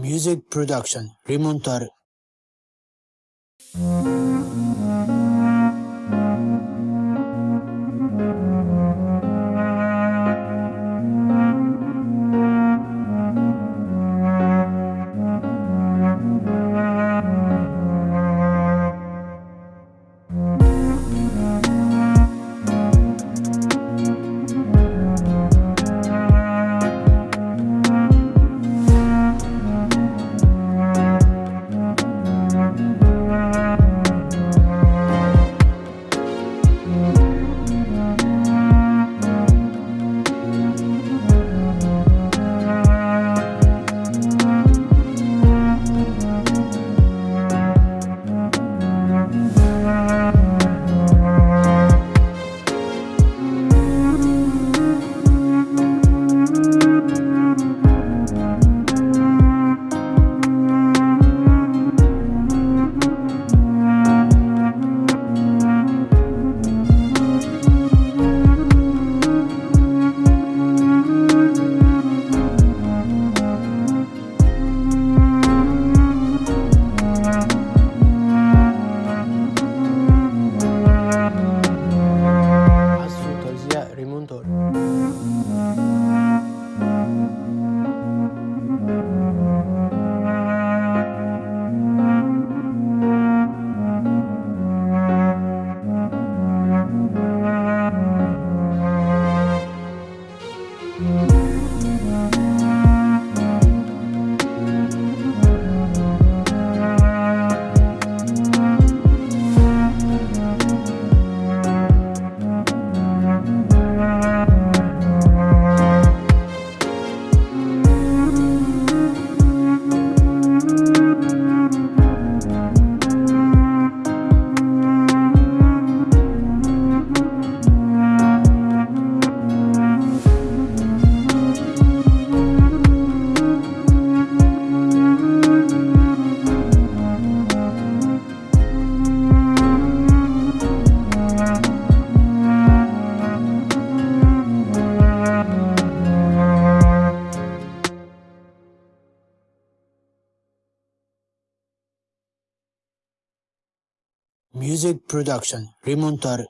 Music Production Remontar un toro. Music Production Remontar